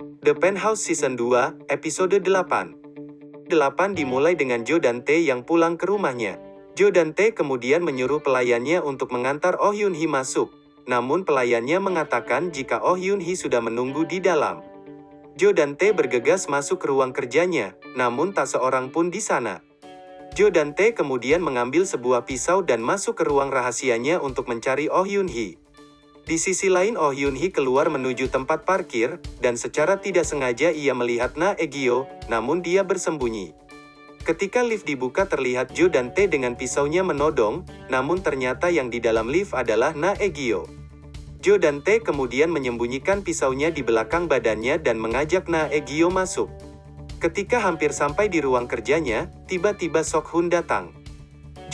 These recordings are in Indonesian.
The Penthouse Season 2, Episode 8 8 dimulai dengan Jo dan Tae yang pulang ke rumahnya. Jo dan Tae kemudian menyuruh pelayannya untuk mengantar Oh Yun Hee masuk. Namun pelayannya mengatakan jika Oh Yun Hee sudah menunggu di dalam. Jo dan Tae bergegas masuk ke ruang kerjanya, namun tak seorang pun di sana. Jo dan Tae kemudian mengambil sebuah pisau dan masuk ke ruang rahasianya untuk mencari Oh Yun Hee. Di sisi lain Oh Yun Hee keluar menuju tempat parkir, dan secara tidak sengaja ia melihat Na Egyo, namun dia bersembunyi. Ketika lift dibuka terlihat Jo dan Tae dengan pisaunya menodong, namun ternyata yang di dalam lift adalah Na Egyo. Jo dan Tae kemudian menyembunyikan pisaunya di belakang badannya dan mengajak Na Egyo masuk. Ketika hampir sampai di ruang kerjanya, tiba-tiba Sok Hun datang.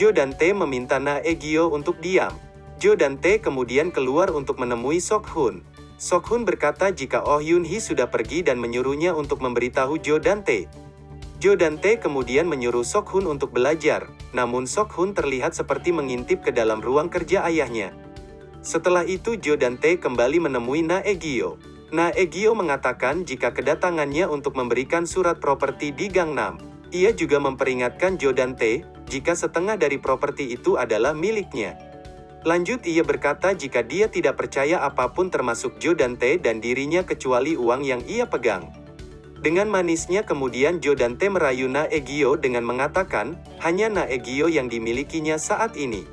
Jo dan Tae meminta Na Egyo untuk diam. Jo dan Tae kemudian keluar untuk menemui Sok Hun. Sok Hun berkata jika Oh Yun Hee sudah pergi dan menyuruhnya untuk memberitahu Jo dan Tae. Jo dan Tae kemudian menyuruh Sok Hun untuk belajar, namun Sok Hun terlihat seperti mengintip ke dalam ruang kerja ayahnya. Setelah itu Jo dan Tae kembali menemui Na Egyo. Na Egyo mengatakan jika kedatangannya untuk memberikan surat properti di Gangnam. Ia juga memperingatkan Jo dan Tae, jika setengah dari properti itu adalah miliknya. Lanjut ia berkata jika dia tidak percaya apa pun termasuk Jo dan Tae dan dirinya kecuali uang yang ia pegang. Dengan manisnya kemudian Jo dan Tae merayu Na Egyo dengan mengatakan, hanya Na Egyo yang dimilikinya saat ini.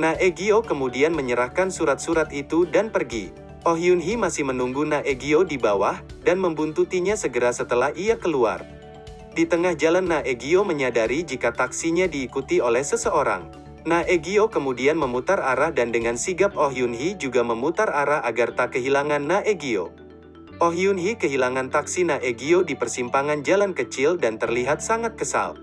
Na Egyo kemudian menyerahkan surat-surat itu dan pergi. Oh Yun Hee masih menunggu Na Egyo di bawah, dan membuntutinya segera setelah ia keluar. Di tengah jalan Na Egyo menyadari jika taksinya diikuti oleh seseorang. Na Egyo kemudian memutar arah dan dengan sigap Oh Yun Hee juga memutar arah agar tak kehilangan Na Egyo. Oh Yun Hee kehilangan taksi Na Egyo di persimpangan jalan kecil dan terlihat sangat kesal.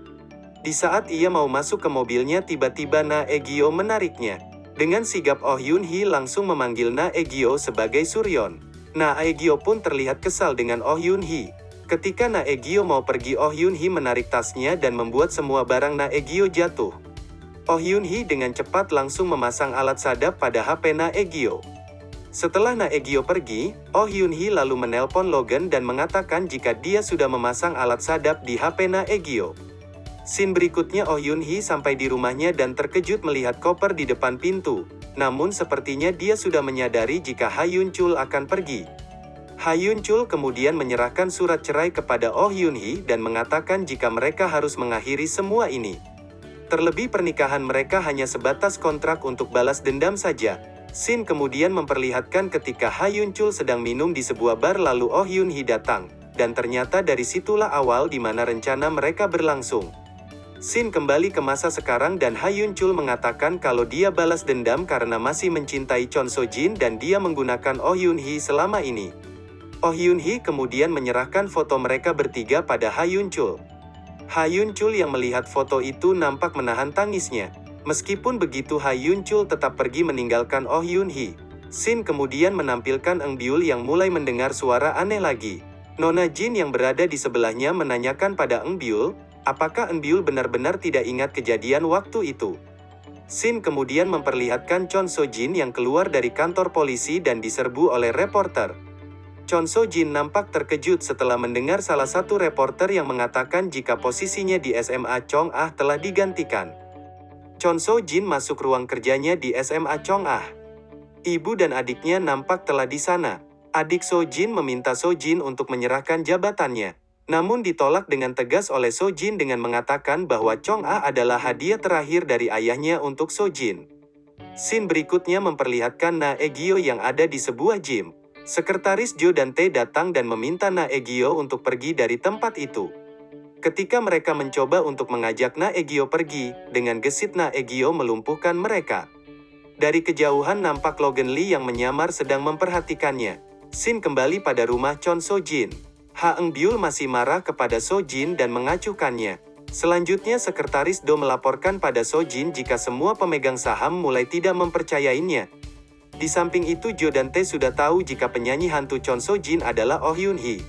Di saat ia mau masuk ke mobilnya tiba-tiba Na Egyo menariknya. Dengan sigap Oh Yun Hee langsung memanggil Na Egyo sebagai Suryon. Na Egyo pun terlihat kesal dengan Oh Yun Hee. Ketika Na Egyo mau pergi Oh Yun Hee menarik tasnya dan membuat semua barang Na Egyo jatuh. Oh Yun Hee dengan cepat langsung memasang alat sadap pada HP Na Egyo. Setelah Na Egyo pergi, Oh Yun Hee lalu menelpon Logan dan mengatakan jika dia sudah memasang alat sadap di HP Na Egyo. Scene berikutnya Oh Yun Hee sampai di rumahnya dan terkejut melihat koper di depan pintu. Namun sepertinya dia sudah menyadari jika Ha Yun Chul akan pergi. Ha Yun Chul kemudian menyerahkan surat cerai kepada Oh Yun Hee dan mengatakan jika mereka harus mengakhiri semua ini. Terlebih pernikahan mereka hanya sebatas kontrak untuk balas dendam saja. Sin kemudian memperlihatkan ketika Ha Yun Chul sedang minum di sebuah bar lalu Oh Yun Hee datang. Dan ternyata dari situlah awal di mana rencana mereka berlangsung. Sin kembali ke masa sekarang dan Ha Yun Chul mengatakan kalau dia balas dendam karena masih mencintai Chon So Jin dan dia menggunakan Oh Yun Hee selama ini. Oh Yun Hee kemudian menyerahkan foto mereka bertiga pada Ha Yun Chul. Ha Yun Chul yang melihat foto itu nampak menahan tangisnya. Meskipun begitu Ha Yun Chul tetap pergi meninggalkan Oh Yun Hee. Sin kemudian menampilkan Eng Byul yang mulai mendengar suara aneh lagi. Nona Jin yang berada di sebelahnya menanyakan pada Eng Byul, apakah Eng Byul benar-benar tidak ingat kejadian waktu itu. Sin kemudian memperlihatkan Chon So Jin yang keluar dari kantor polisi dan diserbu oleh reporter. Chon So Jin nampak terkejut setelah mendengar salah satu reporter yang mengatakan jika posisinya di SMA Chong Ah telah digantikan. Chon So Jin masuk ruang kerjanya di SMA Chong Ah. Ibu dan adiknya nampak telah di sana. Adik So Jin meminta So Jin untuk menyerahkan jabatannya. Namun ditolak dengan tegas oleh So Jin dengan mengatakan bahwa Chong Ah adalah hadiah terakhir dari ayahnya untuk So Jin. Scene berikutnya memperlihatkan Na Egyo yang ada di sebuah gym. Sekretaris Jo dan Tae datang dan meminta Na Egyo untuk pergi dari tempat itu. Ketika mereka mencoba untuk mengajak Na Egyo pergi, dengan gesit Na Egyo melumpuhkan mereka. Dari kejauhan nampak Logan Lee yang menyamar sedang memperhatikannya. Sin kembali pada rumah Chon So Jin. Ha Eng Byul masih marah kepada So Jin dan mengacuhkannya. Selanjutnya sekretaris Do melaporkan pada So Jin jika semua pemegang saham mulai tidak mempercayainya, di samping itu Jo dan Tae sudah tahu jika penyanyi hantu Chon So Jin adalah Oh Yun Hee.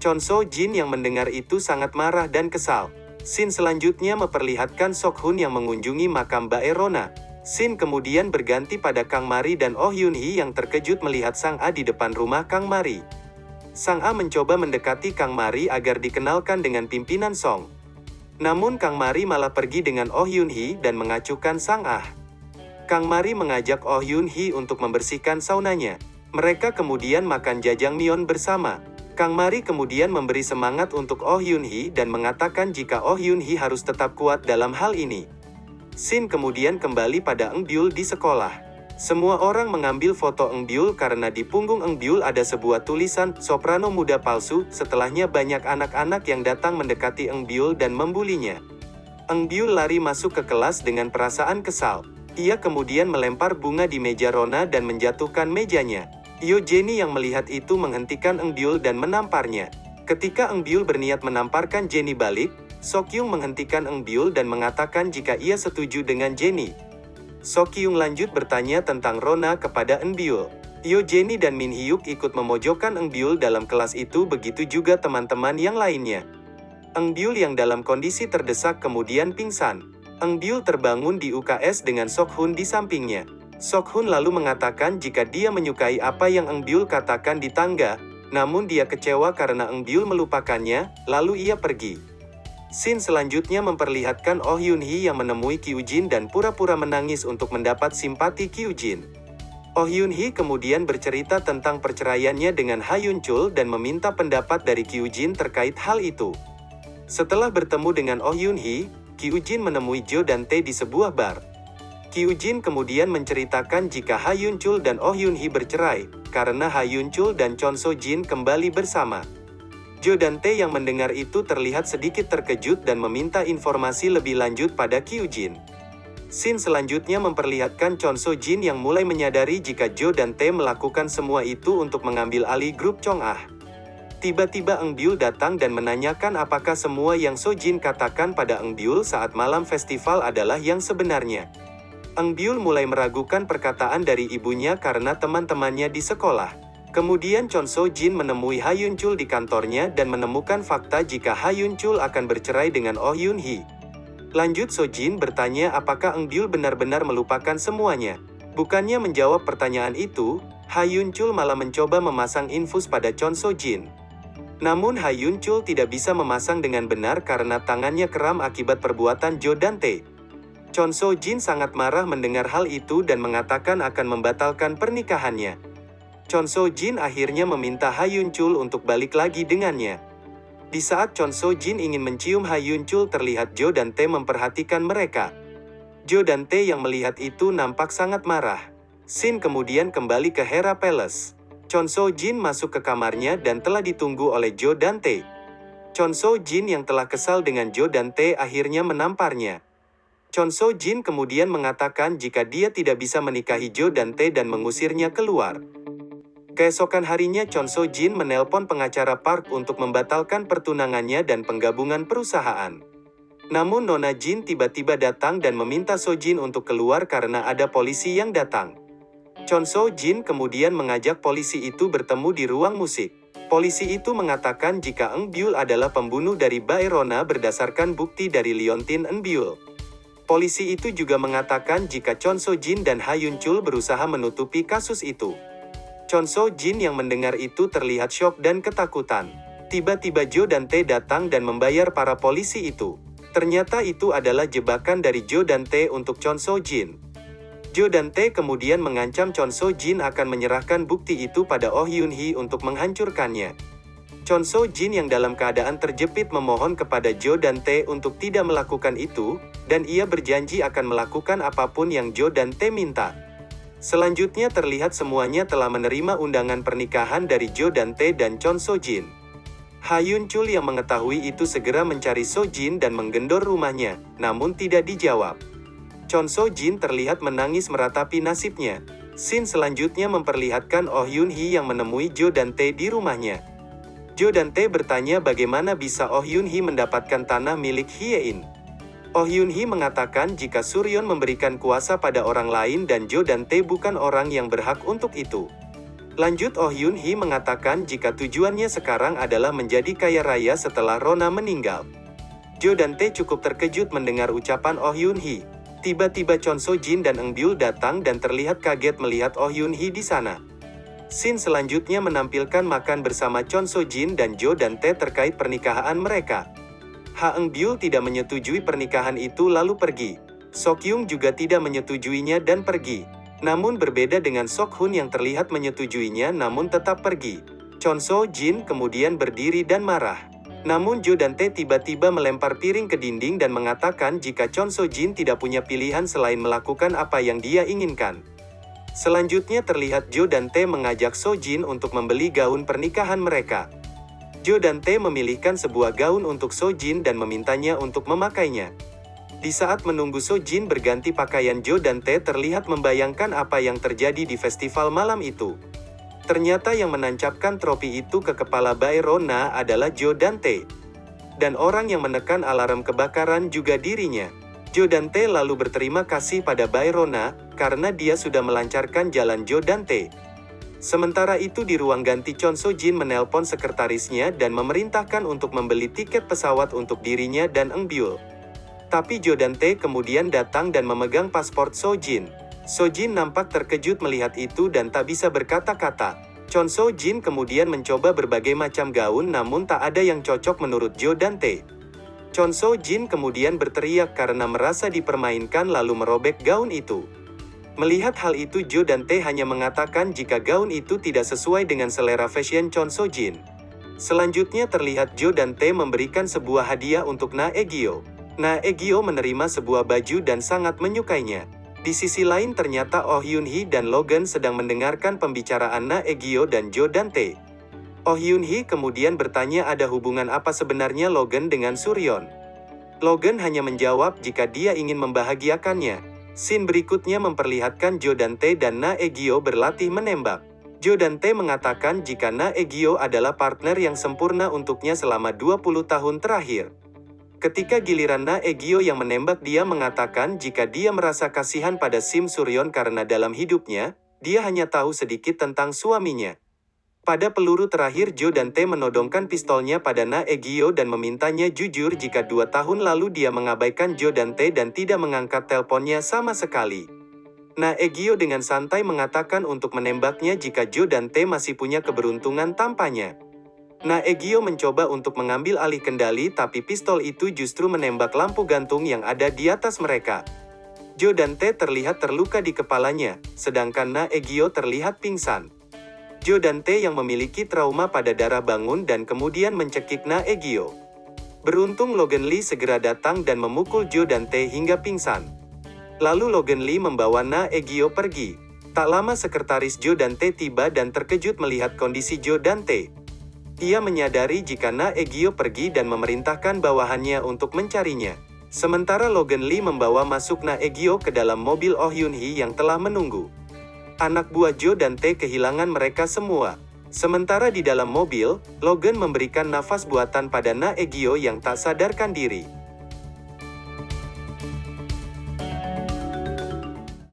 Chon So Jin yang mendengar itu sangat marah dan kesal. Scene selanjutnya memperlihatkan Sok Hun yang mengunjungi makam Bae Rona. Scene kemudian berganti pada Kang Mari dan Oh Yun Hee yang terkejut melihat Sang A di depan rumah Kang Mari. Sang Ah mencoba mendekati Kang Mari agar dikenalkan dengan pimpinan Song. Namun Kang Mari malah pergi dengan Oh Yun Hee dan mengacukan Sang Ah. Kang Mari mengajak Oh Yun Hee untuk membersihkan saunanya. Mereka kemudian makan jajangmyeon bersama. Kang Mari kemudian memberi semangat untuk Oh Yun Hee dan mengatakan jika Oh Yun Hee harus tetap kuat dalam hal ini. Sin kemudian kembali pada Eng Byul di sekolah. Semua orang mengambil foto Eng Byul karena di punggung Eng Byul ada sebuah tulisan soprano muda palsu. Setelahnya banyak anak-anak yang datang mendekati Eng Byul dan membulinya. Eng Byul lari masuk ke kelas dengan perasaan kesal. Ia kemudian melempar bunga di meja Rona dan menjatuhkan mejanya. Jenny yang melihat itu menghentikan Eng dan menamparnya. Ketika Eng berniat menamparkan Jenny balik, Sokyung menghentikan Eng dan mengatakan jika ia setuju dengan Jenny. Sokyung lanjut bertanya tentang Rona kepada Byul. Yo Jenny dan Min Hyuk ikut memojokkan Eun Byul dalam kelas itu begitu juga teman-teman yang lainnya. Eun Byul yang dalam kondisi terdesak kemudian pingsan. Eun Byul terbangun di UKS dengan Sok Hun di sampingnya. Sok Hun lalu mengatakan jika dia menyukai apa yang Eun Byul katakan di tangga, namun dia kecewa karena Eun Byul melupakannya, lalu ia pergi. Scene selanjutnya memperlihatkan Oh Yun Hee yang menemui Kyujin dan pura-pura menangis untuk mendapat simpati Kyujin. Oh Yun Hee kemudian bercerita tentang perceraiannya dengan Ha Yun Chul dan meminta pendapat dari Kyujin terkait hal itu. Setelah bertemu dengan Oh Yun Hee, Kyujin menemui Jo dan Tae di sebuah bar. Kyujin kemudian menceritakan jika Ha Yun Chul dan Oh Yun Hee bercerai, karena Ha Yun Chul dan Chon So Jin kembali bersama. Jo dan Tae yang mendengar itu terlihat sedikit terkejut dan meminta informasi lebih lanjut pada Kyujin. Scene selanjutnya memperlihatkan Chon So Jin yang mulai menyadari jika Jo dan Tae melakukan semua itu untuk mengambil alih grup Chong Ah. Tiba-tiba Eng Byul datang dan menanyakan apakah semua yang So Jin katakan pada Eng Byul saat malam festival adalah yang sebenarnya. Eng Byul mulai meragukan perkataan dari ibunya karena teman-temannya di sekolah. Kemudian Chon So Jin menemui Ha Yun Chul di kantornya dan menemukan fakta jika Ha Yun Chul akan bercerai dengan Oh Yun Hee. Lanjut So Jin bertanya apakah Eng Byul benar-benar melupakan semuanya. Bukannya menjawab pertanyaan itu, Ha Yun Chul malah mencoba memasang infus pada Chon So Jin. Namun Ha Yun Chul tidak bisa memasang dengan benar karena tangannya keram akibat perbuatan Jo Dante. Chon So Jin sangat marah mendengar hal itu dan mengatakan akan membatalkan pernikahannya. Chon So Jin akhirnya meminta Ha Yun Chul untuk balik lagi dengannya. Di saat Chon So Jin ingin mencium Ha Yun Chul terlihat Jo dan Tae memperhatikan mereka. Jo dan Tae yang melihat itu nampak sangat marah. Sin kemudian kembali ke Hera Palace. Chon So Jin masuk ke kamarnya dan telah ditunggu oleh Jo dan Tae. Chon So Jin yang telah kesal dengan Jo dan Tae akhirnya menamparnya. Chon So Jin kemudian mengatakan jika dia tidak bisa menikahi Jo dan Tae dan mengusirnya keluar. Keesokan harinya Chon So Jin menelpon pengacara Park untuk membatalkan pertunangannya dan penggabungan perusahaan. Namun Nona Jin tiba-tiba datang dan meminta So Jin untuk keluar karena ada polisi yang datang. Chon So Jin kemudian mengajak polisi itu bertemu di ruang musik. Polisi itu mengatakan jika Eng Byul adalah pembunuh dari Baerona berdasarkan bukti dari Liontin Eng Byul. Polisi itu juga mengatakan jika Chon So Jin dan Ha Yun Chul berusaha menutupi kasus itu. Chon So Jin yang mendengar itu terlihat syok dan ketakutan. Tiba-tiba Jo dan Tae datang dan membayar para polisi itu. Ternyata itu adalah jebakan dari Jo dan Tae untuk Chon So Jin. Jo dan Tae kemudian mengancam Chon So Jin akan menyerahkan bukti itu pada Oh Yun Hee untuk menghancurkannya. Chon So Jin yang dalam keadaan terjepit memohon kepada Jo dan Tae untuk tidak melakukan itu, dan ia berjanji akan melakukan apa pun yang Jo dan Tae minta. Selanjutnya terlihat semuanya telah menerima undangan pernikahan dari Jo dan Tae dan Chon So Jin. Ha Yun Chul yang mengetahui itu segera mencari So Jin dan menggendor rumahnya, namun tidak dijawab. Chon So Jin terlihat menangis meratapi nasibnya. Scene selanjutnya memperlihatkan Oh Yun Hee yang menemui Jo dan Tae di rumahnya. Jo dan Tae bertanya bagaimana bisa Oh Yun Hee mendapatkan tanah milik Hyein. Oh Yun Hee mengatakan jika Suryon memberikan kuasa pada orang lain dan Jo dan Tae bukan orang yang berhak untuk itu. Lanjut Oh Yun Hee mengatakan jika tujuannya sekarang adalah menjadi kaya raya setelah Rona meninggal. Jo dan Tae cukup terkejut mendengar ucapan Oh Yun Hee. Tiba-tiba Chon So Jin dan Eng Byul datang dan terlihat kaget melihat Oh Yun Hee di sana. Scene selanjutnya menampilkan makan bersama Chon So Jin dan Jo dan Tae terkait pernikahan mereka. Ha Eng Byul tidak menyetujui pernikahan itu lalu pergi. Sok Yung juga tidak menyetujuinya dan pergi. Namun berbeda dengan Sok Hun yang terlihat menyetujuinya namun tetap pergi. Chon So Jin kemudian berdiri dan marah. Namun Jo dan Tae tiba-tiba melempar piring ke dinding dan mengatakan jika Chon So Jin tidak punya pilihan selain melakukan apa yang dia inginkan. Selanjutnya terlihat Jo dan Tae mengajak So Jin untuk membeli gaun pernikahan mereka. Jo dan Tae memilihkan sebuah gaun untuk So Jin dan memintanya untuk memakainya. Di saat menunggu So Jin berganti pakaian Jo dan Tae terlihat membayangkan apa yang terjadi di festival malam itu. Ternyata yang menancapkan tropi itu ke kepala Bayrona adalah Jo dan Tae. Dan orang yang menekan alarm kebakaran juga dirinya. Jo dan Tae lalu berterima kasih pada Bayrona, karena dia sudah melancarkan jalan Jo dan Tae. Sementara itu di ruang ganti Chon So Jin menelpon sekretarisnya dan memerintahkan untuk membeli tiket pesawat untuk dirinya dan Eng Byul. Tapi Jo dan Tae kemudian datang dan memegang paspor So Jin. So Jin nampak terkejut melihat itu dan tak bisa berkata-kata. Chon So Jin kemudian mencoba berbagai macam gaun namun tak ada yang cocok menurut Jo dan Tae. Chon So Jin kemudian berteriak karena merasa dipermainkan lalu merobek gaun itu. Melihat hal itu Jo dan Tae hanya mengatakan jika gaun itu tidak sesuai dengan selera fashion Chon So Jin. Selanjutnya terlihat Jo dan Tae memberikan sebuah hadiah untuk Na Egyo. Na Egyo menerima sebuah baju dan sangat menyukainya. Di sisi lain ternyata Oh Yun Hee dan Logan sedang mendengarkan pembicaraan Na Egyo dan Jo dan Tae. Oh Hyun Hee kemudian bertanya ada hubungan apa sebenarnya Logan dengan Suryon. Logan hanya menjawab jika dia ingin membahagiakannya. Scene berikutnya memperlihatkan Jo dan Tae dan Na Egyo berlatih menembak. Jo dan Tae mengatakan jika Na Egyo adalah partner yang sempurna untuknya selama 20 tahun terakhir. Ketika giliran Na Egyo yang menembak dia mengatakan jika dia merasa kasihan pada Sim Suryon karena dalam hidupnya, dia hanya tahu sedikit tentang suaminya. Pada peluru terakhir Jo dan Tae menodongkan pistolnya pada Na Egyo dan memintanya jujur jika dua tahun lalu dia mengabaikan Jo dan Tae dan tidak mengangkat teleponnya sama sekali. Na Egyo dengan santai mengatakan untuk menembaknya jika Jo dan Tae masih punya keberuntungan tampaknya. Na Egyo mencoba untuk mengambil alih kendali tapi pistol itu justru menembak lampu gantung yang ada di atas mereka. Jo dan Tae terlihat terluka di kepalanya, sedangkan Na Egyo terlihat pingsan. Jo dan Tae yang memiliki trauma pada darah bangun dan kemudian mencekik Na Egyo. Beruntung Logan Lee segera datang dan memukul Jo dan Tae hingga pingsan. Lalu Logan Lee membawa Na Egyo pergi. Tak lama sekretaris Jo dan Tae tiba dan terkejut melihat kondisi Jo dan Tae. Ia menyadari jika Na Egyo pergi dan memerintahkan bawahannya untuk mencarinya. Sementara Logan Lee membawa masuk Na Egyo ke dalam mobil Oh Yun Hee yang telah menunggu. Anak buah Jo dan Tae kehilangan mereka semua. Sementara di dalam mobil, Logan memberikan nafas buatan pada Na Egyo yang tak sadarkan diri.